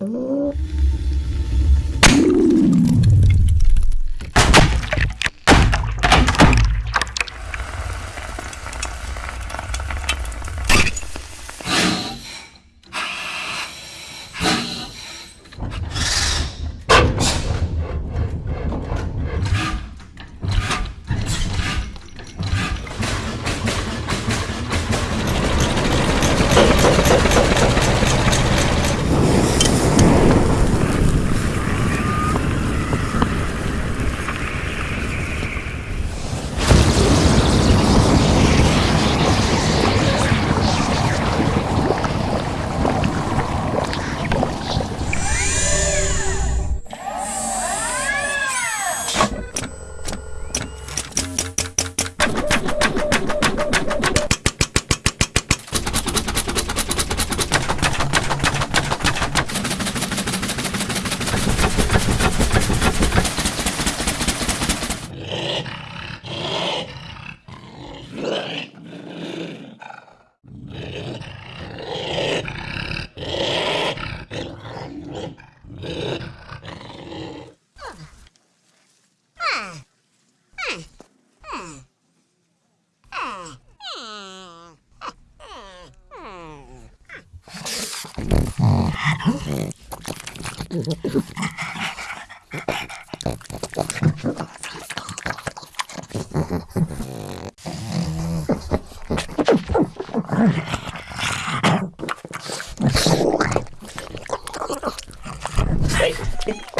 Mm-hmm. Oh, bye.